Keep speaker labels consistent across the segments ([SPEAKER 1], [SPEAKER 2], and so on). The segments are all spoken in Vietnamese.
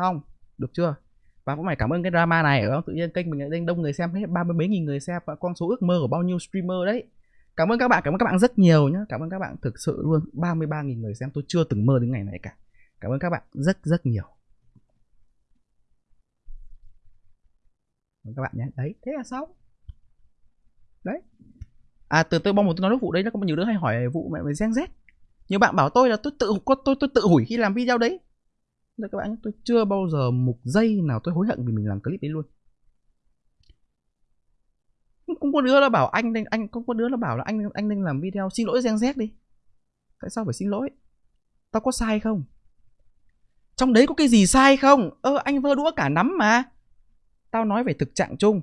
[SPEAKER 1] xong được chưa? Và cũng phải cảm ơn cái drama này ở tự nhiên kênh mình lại đông người xem hết ba mươi mấy nghìn người xem và con số ước mơ của bao nhiêu streamer đấy. Cảm ơn các bạn cảm ơn các bạn rất nhiều nhé cảm ơn các bạn thực sự luôn 33 nghìn người xem tôi chưa từng mơ đến ngày này cả. Cảm ơn các bạn rất rất nhiều. Cảm ơn các bạn nhé đấy thế là xong. Đấy. À từ tôi bong một tôi nói vụ đấy nó có nhiều đứa hay hỏi vụ mẹ mày Gen Z. Nhiều bạn bảo tôi là tôi tự tôi tôi, tôi tự hủy khi làm video đấy. Đấy các bạn tôi chưa bao giờ một giây nào tôi hối hận vì mình làm clip đấy luôn. Cũng có đứa nó bảo anh nên, anh cũng có đứa nó bảo là anh anh nên làm video xin lỗi Gen Z đi. Tại sao phải xin lỗi? Tao có sai không? Trong đấy có cái gì sai không? Ơ, anh vơ đũa cả nắm mà. Tao nói về thực trạng chung.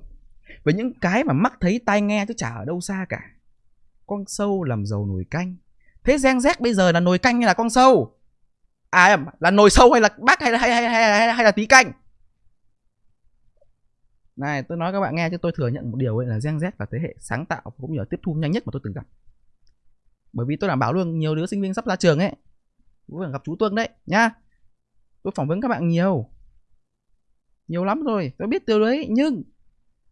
[SPEAKER 1] Về những cái mà mắt thấy tai nghe chứ chả ở đâu xa cả. Con sâu làm giàu nồi canh. Thế Gen Z bây giờ là nồi canh hay là con sâu? À là nồi sâu hay là bác hay là hay hay hay, hay, hay là tí canh? Này tôi nói các bạn nghe chứ tôi thừa nhận một điều ấy là Gen Z là thế hệ sáng tạo cũng như là tiếp thu nhanh nhất mà tôi từng gặp. Bởi vì tôi đảm bảo luôn nhiều đứa sinh viên sắp ra trường ấy cũng gặp chú Tuân đấy nhá. Tôi phỏng vấn các bạn nhiều. Nhiều lắm rồi tôi biết điều đấy nhưng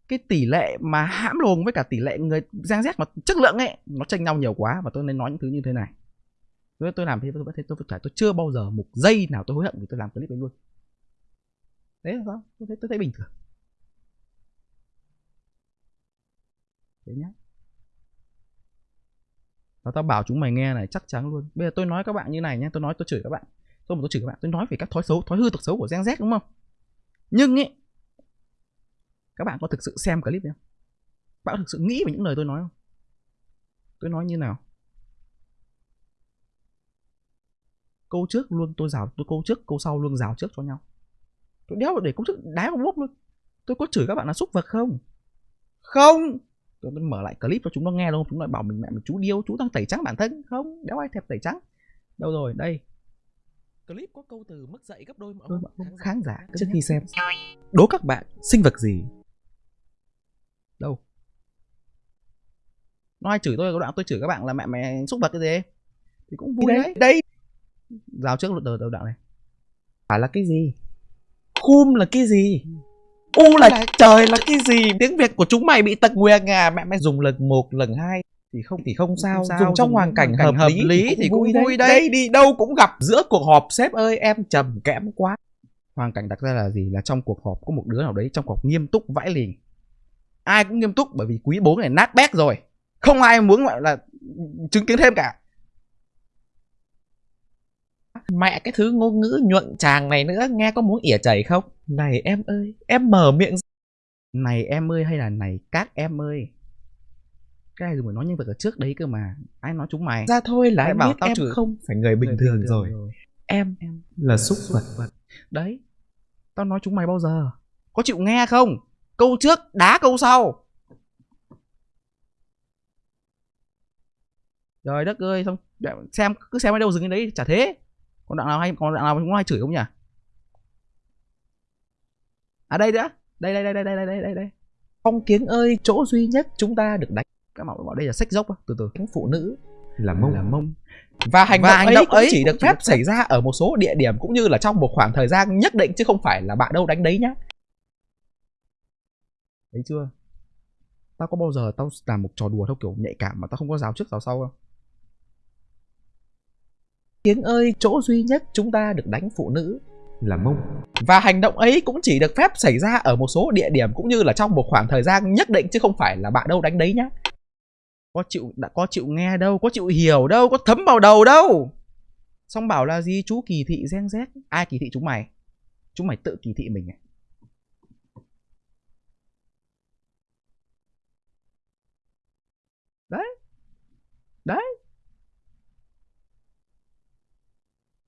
[SPEAKER 1] cái tỷ lệ mà hãm lồn với cả tỷ lệ người Gen Z mà chất lượng ấy nó chênh nhau nhiều quá và tôi nên nói những thứ như thế này tôi tôi làm thế, tôi vẫn thấy tôi phải tôi chưa bao giờ một giây nào tôi hối hận vì tôi làm clip ấy luôn. Đấy là sao? Tôi thấy tôi thấy bình thường. Thế nhá. Và tao bảo chúng mày nghe này, chắc chắn luôn. Bây giờ tôi nói các bạn như này nhé tôi nói, tôi chửi các bạn. Tôi mà tôi chửi các bạn, tôi nói về các thói xấu, thói hư, tật xấu của Gen Z, đúng không? Nhưng ấy các bạn có thực sự xem clip không? Bạn có thực sự nghĩ về những lời tôi nói không? Tôi nói như nào? Câu trước luôn tôi rào tôi câu trước câu sau luôn rào trước cho nhau. Tôi đéo để câu trước đá vào bốc luôn. Tôi có chửi các bạn là xúc vật không? Không. Tôi mở lại clip cho chúng nó nghe luôn. Chúng nó bảo mình mẹ mình chú điêu chú đang tẩy trắng bản thân. Không đéo ai thèm tẩy trắng. Đâu rồi đây.
[SPEAKER 2] Clip có câu từ mất dạy gấp đôi mọi
[SPEAKER 1] tôi
[SPEAKER 2] khán giả.
[SPEAKER 1] khán giả
[SPEAKER 2] trước khi xem đố các bạn sinh vật gì?
[SPEAKER 1] Đâu? Nó ai chửi tôi có đoạn tôi chửi các bạn là mẹ mẹ xúc vật cái gì? Thì cũng vui
[SPEAKER 2] đấy
[SPEAKER 1] đấy.
[SPEAKER 2] đây
[SPEAKER 1] rào trước từ từ đoạn này.
[SPEAKER 2] Phải là cái gì? Khum là cái gì? U là trời là cái gì? Tiếng việt của chúng mày bị tật nguyền à? Mẹ mày dùng lần một lần hai.
[SPEAKER 1] Thì không
[SPEAKER 2] thì không sao,
[SPEAKER 1] sao,
[SPEAKER 2] dùng trong
[SPEAKER 1] dùng
[SPEAKER 2] hoàn cảnh
[SPEAKER 1] cảnh
[SPEAKER 2] hợp,
[SPEAKER 1] hợp
[SPEAKER 2] lý,
[SPEAKER 1] lý thì cũng vui đấy.
[SPEAKER 2] đây đi đâu cũng gặp giữa cuộc họp. Sếp ơi em trầm kẽm quá.
[SPEAKER 1] Hoàn cảnh đặt ra là gì? Là trong cuộc họp có một đứa nào đấy trong cuộc họp nghiêm túc vãi lì. Ai cũng nghiêm túc bởi vì quý bố này nát bét rồi. Không ai muốn gọi là chứng kiến thêm cả
[SPEAKER 2] mẹ cái thứ ngôn ngữ nhuận tràng này nữa nghe có muốn ỉa chảy không? Này em ơi em mở miệng.
[SPEAKER 1] Này em ơi hay là này các em ơi. Cái này dùng nói nhân vật ở trước đấy cơ mà. Ai nói chúng mày?
[SPEAKER 2] Ra thôi là em
[SPEAKER 1] bảo
[SPEAKER 2] biết
[SPEAKER 1] tao
[SPEAKER 2] em
[SPEAKER 1] chửi-
[SPEAKER 2] không phải người bình
[SPEAKER 1] Người
[SPEAKER 2] thường rồi. em
[SPEAKER 1] em
[SPEAKER 2] là xúc vật.
[SPEAKER 1] Đấy tao nói chúng mày bao giờ? Có chịu nghe không? Câu trước đá câu sau. Trời đất ơi xong xem cứ xem ở đâu dừng đến đấy chả thế còn đoạn nào hay còn đoạn nào cũng hay chửi không nhỉ? À đây nữa. Đây đây đây đây đây đây đây đây.
[SPEAKER 2] Phong kiến ơi chỗ duy nhất chúng ta được đánh.
[SPEAKER 1] Các bạn bảo đây là sách dốc từ từ.
[SPEAKER 2] Phụ nữ là mông.
[SPEAKER 1] Là mông.
[SPEAKER 2] Và hành
[SPEAKER 1] Và
[SPEAKER 2] động,
[SPEAKER 1] hành
[SPEAKER 2] ấy
[SPEAKER 1] động
[SPEAKER 2] cũng
[SPEAKER 1] ấy
[SPEAKER 2] chỉ được phép xảy ra ở một số địa điểm cũng như là trong một khoảng thời gian nhất định chứ không phải là bạn đâu đánh đấy nhá.
[SPEAKER 1] Thấy chưa? Tao có bao giờ tao làm một trò đùa theo kiểu nhạy cảm mà tao không có rào trước rào sau không
[SPEAKER 2] tiếng ơi, chỗ duy nhất chúng ta được đánh phụ nữ là mông. Và hành động ấy cũng chỉ được phép xảy ra ở một số địa điểm cũng như là trong một khoảng thời gian nhất định chứ không phải là bạn đâu đánh đấy nhá.
[SPEAKER 1] Có chịu, đã có chịu nghe đâu, có chịu hiểu đâu, có thấm vào đầu đâu. Xong bảo là gì, chú kỳ thị gen z? Ai kỳ thị chúng mày? Chúng mày tự kỳ thị mình à đấy đấy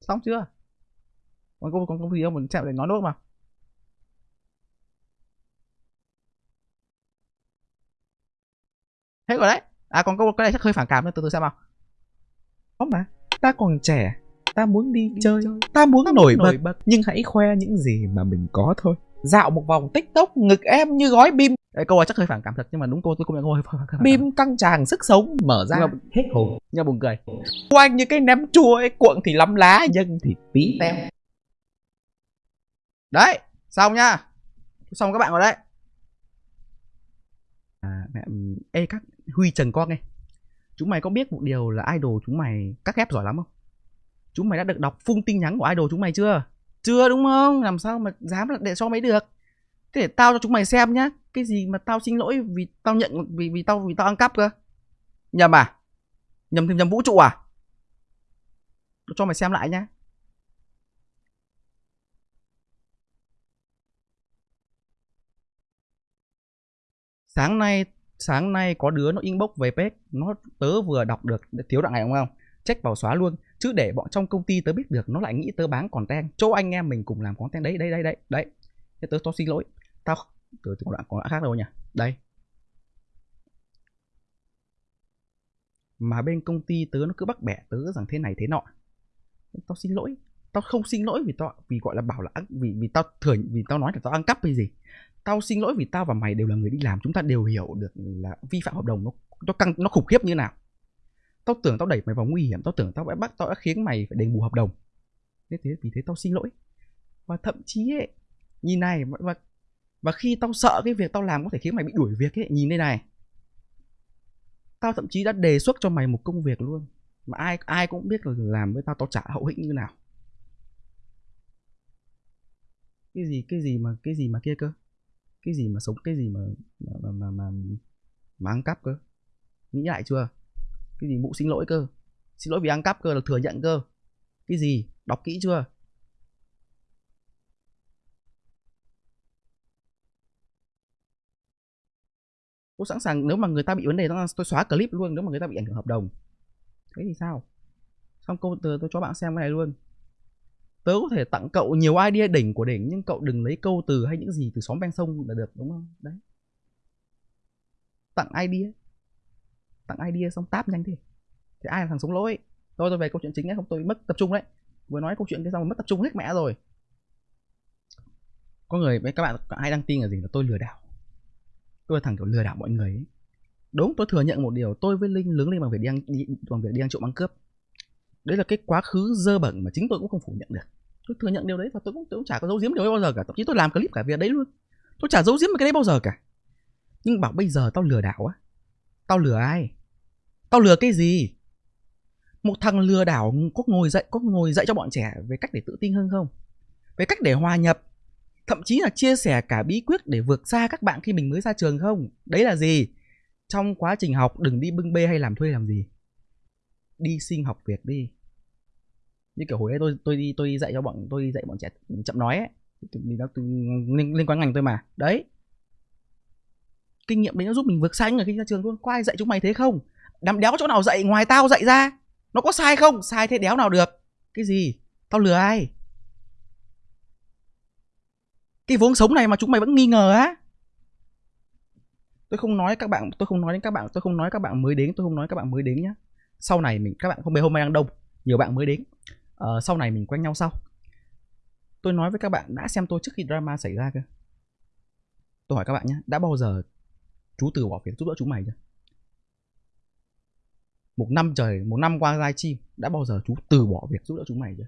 [SPEAKER 1] xong chưa còn câu còn câu gì đâu mình xem để nói nốt mà hết rồi đấy à còn câu cái này chắc hơi phản cảm nữa từ từ xem nào
[SPEAKER 2] có mà ta còn trẻ ta muốn đi,
[SPEAKER 1] Đi
[SPEAKER 2] chơi,
[SPEAKER 1] chơi.
[SPEAKER 2] ta muốn
[SPEAKER 1] Ta
[SPEAKER 2] nổi
[SPEAKER 1] muốn
[SPEAKER 2] bật
[SPEAKER 1] nổi bật.
[SPEAKER 2] nhưng hãy khoe những gì mà mình có thôi dạo một vòng tiktok ngực em như gói bim.
[SPEAKER 1] Đấy, câu này chắc hơi phản cảm thật nhưng mà đúng câu tôi công nhận câu hơi phản cảm.
[SPEAKER 2] Bim căng tràng sức sống mở ra.
[SPEAKER 1] Nhưng mà-
[SPEAKER 2] hết hồn.
[SPEAKER 1] Nhưng mà buồn cười.
[SPEAKER 2] Quanh như cái ném chua ấy cuộn thì lắm lá nhân thì tí. Teo
[SPEAKER 1] đấy xong nhá xong các bạn rồi đấy. À, mẹ, ê các huy trần con nghe chúng mày có biết một điều là idol chúng mày cắt ghép giỏi lắm không? Chúng mày đã được đọc phung tin nhắn của idol chúng mày chưa chưa, đúng không? Làm sao mà dám để cho mấy được? Thế để tao cho chúng mày xem nhá. Cái gì mà tao xin lỗi vì tao nhận, vì vì tao vì tao ăn cắp cơ? Nhầm à? Nhầm thêm nhầm vũ trụ à? Cho mày xem lại nhá. Sáng nay sáng nay có đứa nó inbox về page. Nó tớ vừa đọc được thiếu đoạn này không không? Check vào xóa luôn, chứ để bọn trong công ty tớ biết được, nó lại nghĩ tớ bán content. Chỗ anh em mình cùng làm content đấy đấy đấy đấy đấy. Thế tớ, tao xin lỗi. Tao từ có đoạn có đoạn khác đâu nhỉ đây. Mà bên công ty tớ nó cứ bắt bẻ tớ rằng thế này thế nọ. Tao xin lỗi. Tao không xin lỗi vì tao, vì gọi là bảo là vì vì tao thừa vì tao nói là tao ăn cắp hay gì. Tao xin lỗi vì tao và mày đều là người đi làm, chúng ta đều hiểu được là vi phạm hợp đồng nó nó căng, nó khủng khiếp như nào tao tưởng tao đẩy mày vào nguy hiểm tao tưởng tao đã bắt tao đã khiến mày phải đền bù hợp đồng. Thế thế vì thế tao xin lỗi. Và thậm chí ấy, nhìn này và và khi tao sợ cái việc tao làm có thể khiến mày bị đuổi việc ấy nhìn đây này. Tao thậm chí đã đề xuất cho mày một công việc luôn mà ai ai cũng biết là làm với tao tao trả hậu hĩnh như nào. Cái gì cái gì mà cái gì mà kia cơ? Cái gì mà sống cái gì mà mà mà mà, mà, mà ăn cắp cơ? Nghĩ lại chưa? Cái gì? Mụ xin lỗi cơ. Xin lỗi vì ăn cắp cơ, là thừa nhận cơ. Cái gì? Đọc kỹ chưa? Tôi sẵn sàng, nếu mà người ta bị vấn đề, tôi xóa clip luôn, nếu mà người ta bị ảnh hưởng hợp đồng. Thế thì sao? Xong câu từ tôi cho bạn xem cái này luôn. Tớ có thể tặng cậu nhiều idea đỉnh của đỉnh, nhưng cậu đừng lấy câu từ hay những gì từ xóm ven sông là được, đúng không? Đấy. Tặng idea tặng idea xong táp nhanh thế thì ai là thằng sống lỗi tôi tôi về câu chuyện chính nhé không tôi mất tập trung đấy. Vừa nói câu chuyện cái xong mất tập trung hết mẹ rồi. Có người với các bạn ai đăng tin là gì là tôi lừa đảo? Tôi là thằng kiểu lừa đảo mọi người ấy. đúng tôi thừa nhận một điều tôi với linh lớn lên bằng việc đi ăn đi, bằng việc đi ăn trộm ăn cướp. Đấy là cái quá khứ dơ bẩn mà chính tôi cũng không phủ nhận được. Tôi thừa nhận điều đấy và tôi cũng, tôi cũng chả có giấu giếm điều đấy bao giờ cả. Thậm chí tôi làm clip cả việc đấy luôn. Tôi chả giấu giếm cái đấy bao giờ cả. Nhưng bảo bây giờ tao lừa đảo á. Tao lừa ai? Tao lừa cái gì? Một thằng lừa đảo có ngồi dậy có ngồi dậy cho bọn trẻ về cách để tự tin hơn không? Về cách để hòa nhập? Thậm chí là chia sẻ cả bí quyết để vượt xa các bạn khi mình mới ra trường không? Đấy là gì? Trong quá trình học đừng đi bưng bê hay làm thuê làm gì. Đi xin học việc đi. Như kiểu hồi ấy tôi tôi đi tôi đi dạy cho bọn tôi đi dạy bọn trẻ chậm nói ấy. Mình nó liên, liên quan ngành tôi mà. Đấy. Kinh nghiệm đấy nó giúp mình vượt xa người khi ra trường luôn. Có ai dạy chúng mày thế không? Đám đéo chỗ nào dạy ngoài tao dạy ra. Nó có sai không? Sai thế đéo nào được. Cái gì? Tao lừa ai? Cái vốn sống này mà chúng mày vẫn nghi ngờ á. Tôi không nói các bạn tôi không nói đến các bạn tôi không nói các bạn mới đến tôi không nói các bạn mới đến nhá. Sau này mình các bạn không biết hôm nay đang đông nhiều bạn mới đến. Ờ, sau này mình quen nhau sau. Tôi nói với các bạn đã xem tôi trước khi drama xảy ra cơ. Tôi hỏi các bạn nhé đã bao giờ chú từ bỏ việc giúp đỡ chúng mày chưa? Một năm trời một năm qua live stream đã bao giờ chú từ bỏ việc giúp đỡ chúng mày chưa?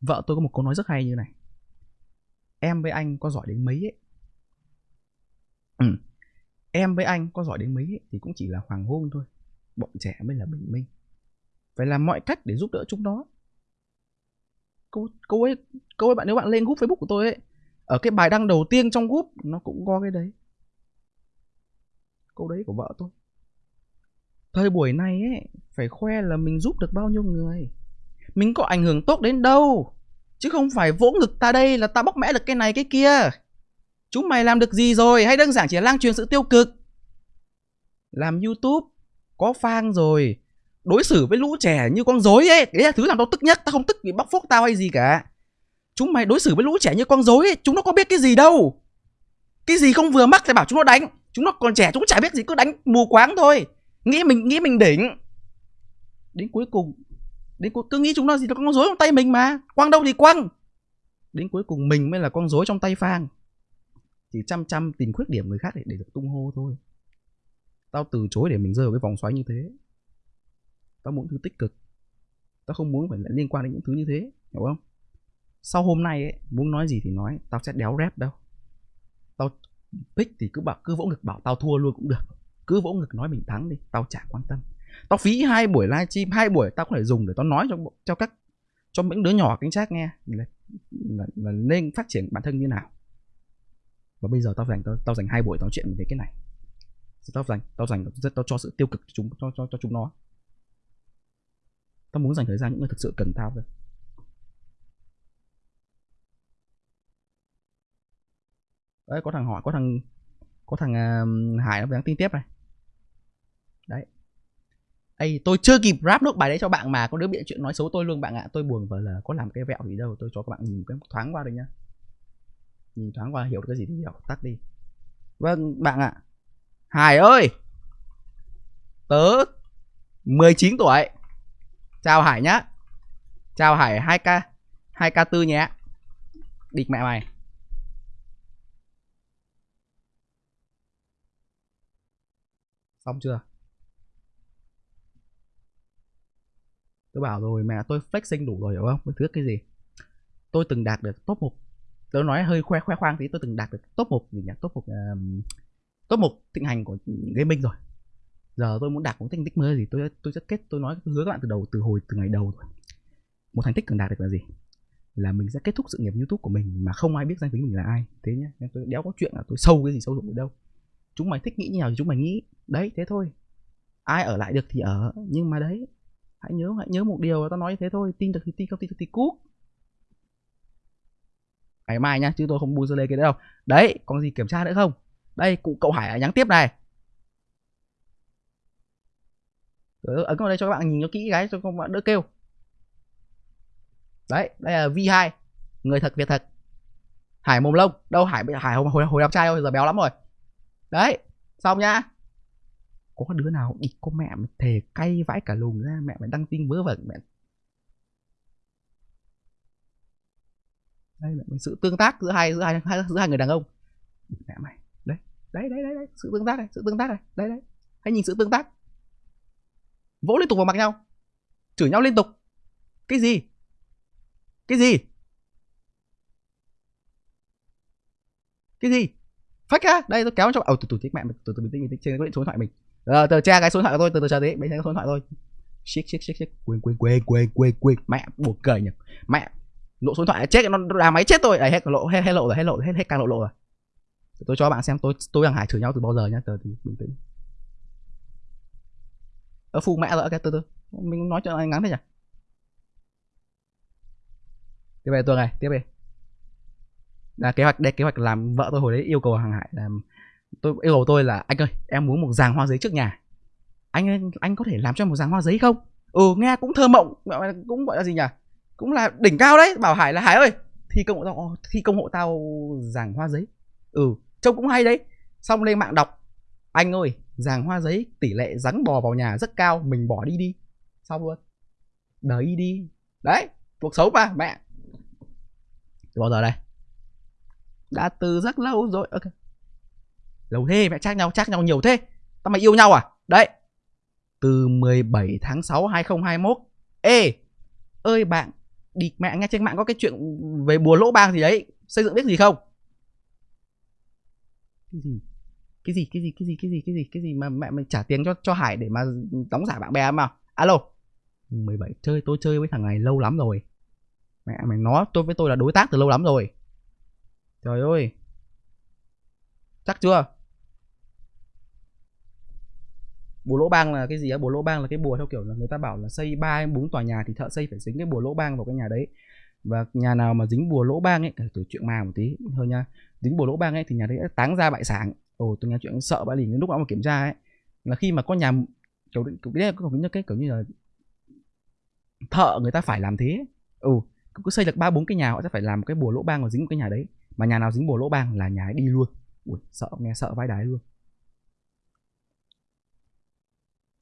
[SPEAKER 1] Vợ tôi có một câu nói rất hay như này. Em với anh có giỏi đến mấy ấy? Ừ. em với anh có giỏi đến mấy ấy, thì cũng chỉ là hoàng hôn thôi. Bọn trẻ mới là bình minh. Phải làm mọi cách để giúp đỡ chúng nó. Câu câu ấy câu ấy bạn nếu bạn lên group facebook của tôi ấy ở cái bài đăng đầu tiên trong group nó cũng có cái đấy. Câu đấy của vợ tôi thời buổi này ấy, phải khoe là mình giúp được bao nhiêu người. Mình có ảnh hưởng tốt đến đâu, chứ không phải vỗ ngực ta đây là ta bóc mẽ được cái này cái kia. Chúng mày làm được gì rồi? Hay đơn giản chỉ là lan truyền sự tiêu cực? Làm youtube, có phang rồi, đối xử với lũ trẻ như con rối ấy, đấy là thứ làm tao tức nhất, tao không tức vì bóc phốt tao hay gì cả. Chúng mày đối xử với lũ trẻ như con rối ấy, chúng nó có biết cái gì đâu. Cái gì không vừa mắt thì bảo chúng nó đánh, chúng nó còn trẻ, chúng nó chả biết gì, cứ đánh mù quáng thôi nghĩ mình nghĩ mình đỉnh. Đến cuối cùng. Đến cuối cứ nghĩ chúng nó gì là con rối trong tay mình mà. Quăng đâu thì quăng. Đến cuối cùng mình mới là con rối trong tay phang. Chỉ chăm chăm tìm khuyết điểm người khác để, để được tung hô thôi. Tao từ chối để mình rơi vào cái vòng xoáy như thế. Tao muốn thứ tích cực. Tao không muốn phải liên quan đến những thứ như thế hiểu không? Sau hôm nay ấy muốn nói gì thì nói tao sẽ đéo rep đâu. Tao pick thì cứ bảo cứ vỗ ngực bảo tao thua luôn cũng được cứ vỗ ngực nói mình thắng đi tao chả quan tâm. Tao phí hai buổi livestream hai buổi tao có thể dùng để tao nói cho cho các cho những đứa nhỏ cánh trác nghe. Là, là, là nên phát triển bản thân như nào? Và bây giờ tao dành tao, tao dành hai buổi nói chuyện về cái này. Tao dành tao dành rất tao cho sự tiêu cực cho chúng cho cho, cho chúng nó. Tao muốn dành thời gian những người thực sự cần tao thôi. Đấy có thằng hỏi có thằng có thằng uh, hải nó đang tin tiếp này đấy. Ê, tôi chưa kịp rap nốt bài đấy cho bạn mà có đứa biện chuyện nói xấu tôi luôn bạn ạ. Tôi buồn vợ là có làm cái vẹo gì đâu tôi cho các bạn nhìn cái thoáng qua được nhá. Nhìn thoáng qua hiểu được cái gì thì hiểu tắt đi. Vâng bạn ạ. Hải ơi! Tớ 19 tuổi. Chào hải nhá. Chào hải 2k 2k tư nhé. Địch mẹ mày. Xong chưa? Tôi bảo rồi mẹ tôi flexing đủ rồi hiểu không? Tôi thứ cái gì? Tôi từng đạt được top 1 tôi nói hơi khoe khoe khoang tí tôi từng đạt được top 1 gì nhỉ? Top 1 uh, top 1 thịnh hành của gaming rồi. Giờ tôi muốn đạt một thành tích mới gì? Tôi tôi rất kết tôi nói tôi hứa các bạn từ đầu từ hồi từ ngày đầu rồi một thành tích cần đạt được là gì? Là mình sẽ kết thúc sự nghiệp youtube của mình mà không ai biết danh tính mình là ai. Thế nhá nên tôi đéo có chuyện là tôi sâu cái gì sâu rụng ở đâu. Chúng mày thích nghĩ như nào thì chúng mày nghĩ. Đấy thế thôi. Ai ở lại được thì ở nhưng mà đấy hãy nhớ hãy nhớ một điều tao nói như thế thôi. Tin được thì tin không tin được thì cút. Ngày mai nhá chứ tôi không bu lê cái đấy đâu. Đấy còn gì kiểm tra nữa không? Đây cụ cậu hải nhắn tiếp này. Ấn vào đây cho các bạn nhìn nó kỹ cái cho các bạn đỡ kêu. Đấy đây là V2 người thật việc thật. Hải mồm lông. Đâu hải hải hồi hồi, hồi đẹp trai thôi giờ béo lắm rồi. Đấy xong nhá có đứa nào đi có mẹ mà thề cay vãi cả lùng ra mẹ mày đăng tin vớ vẩn mẹ. Đây là sự tương tác giữa hai giữa hai giữa hai người đàn ông. Mẹ mày đấy đấy đấy đấy, đấy. sự tương tác này sự tương tác này đấy đấy. Hãy nhìn sự tương tác. Vỗ liên tục vào mặt nhau. Chửi nhau liên tục. Cái gì? Cái gì? Cái gì? Phách á đây tôi kéo cho ờ từ từ chết mẹ từ từ bình tĩnh bình tĩnh trên cái số điện thoại mình. Ờ, rồi từ tra cái số điện thoại của tôi từ từ chờ tí mấy cái số điện thoại tôi shit shit shit shit quên quên quên quên quên quên. Mẹ buồn cười nhỉ. Mẹ lộ số điện thoại chết nó là máy chết tôi. Đấy hết lộ hết, hết lộ rồi hết lộ hết hết càng lộ lộ rồi. Tôi cho bạn xem tôi tôi đang hải chửi nhau từ bao giờ nhá từ từ bình tĩnh. Ở phụ mẹ rồi ok từ từ. Mình nói cho anh ngắn thế nhỉ? Tiếp về tuần này tiếp về là kế hoạch đây kế hoạch làm vợ tôi hồi đấy yêu cầu hàng hải làm tôi yêu cầu tôi là, anh ơi, em muốn một giàng hoa giấy trước nhà. Anh anh có thể làm cho một giàng hoa giấy không? Ừ nghe cũng thơ mộng cũng gọi là gì nhỉ? Cũng là đỉnh cao đấy. Bảo hải là, hải ơi, thi công hộ tao ờ, thi công hộ tao giàng hoa giấy. Ừ trông cũng hay đấy. Xong lên mạng đọc, anh ơi, giàng hoa giấy tỷ lệ rắn bò vào nhà rất cao, mình bỏ đi đi. Xong luôn. Đấy đi. Đấy, cuộc sống mà, mẹ. Từ bao giờ đây? Đã từ rất lâu rồi. Ok lâu thế mẹ chắc nhau chắc nhau nhiều thế. Tao mày yêu nhau à? Đấy. Từ 17 tháng 6 2021 ê, ơi bạn, đi, mẹ nghe trên mạng có cái chuyện về bùa lỗ bang gì đấy. Xây dựng biết gì không? Cái gì? Cái gì cái gì cái gì cái gì cái gì cái gì mà mẹ mình trả tiền cho cho hải để mà đóng giả bạn bè mà? Alo. 17 chơi, tôi chơi với thằng này lâu lắm rồi. Mẹ mày nói tôi với tôi là đối tác từ lâu lắm rồi. Trời ơi. Chắc chưa? Bùa lỗ bang là cái gì á? Bùa lỗ bang là cái bùa theo kiểu là người ta bảo là xây ba bốn tòa nhà thì thợ xây phải dính cái bùa lỗ bang vào cái nhà đấy. Và nhà nào mà dính bùa lỗ bang ấy, từ chuyện ma một tí, thôi nha. Dính bùa lỗ bang ấy thì nhà đấy táng ra bại sản. Ồ, tôi nghe chuyện sợ bãi lìn lúc mà kiểm tra ấy. Là khi mà có nhà kiểu kiểu cái kiểu như cái kiểu như là thợ người ta phải làm thế ừ cứ xây được ba bốn cái nhà họ sẽ phải làm một cái bùa lỗ bang và dính một cái nhà đấy. Mà nhà nào dính bùa lỗ bang là nhà ấy đi luôn. Ui, sợ, nghe sợ vai đái luôn.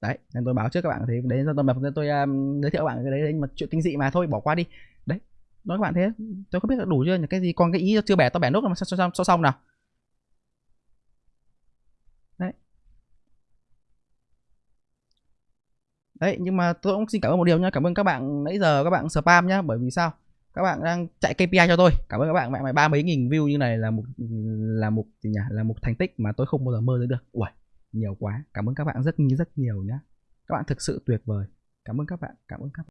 [SPEAKER 1] Đấy nên tôi báo trước các bạn thế. Đấy tôi mà tôi um, giới thiệu các bạn cái đấy, đấy mà chuyện kinh dị mà thôi bỏ qua đi. Đấy nói các bạn thế. Tôi không biết là đủ chưa cái gì còn cái ý chưa bẻ tôi bẻ nốt mà sao, sao, sao xong nào? Đấy. Đấy nhưng mà tôi cũng xin cảm ơn một điều nha cảm ơn các bạn nãy giờ các bạn spam nhá. Bởi vì sao? Các bạn đang chạy KPI cho tôi. Cảm ơn các bạn. Mẹ mày ba mấy nghìn view như này là một là một gì nhỉ? Là một thành tích mà tôi không bao giờ mơ tới được. Uầy, nhiều quá. Cảm ơn các bạn rất rất nhiều nhé các bạn thực sự tuyệt vời. Cảm ơn các bạn. Cảm ơn các bạn.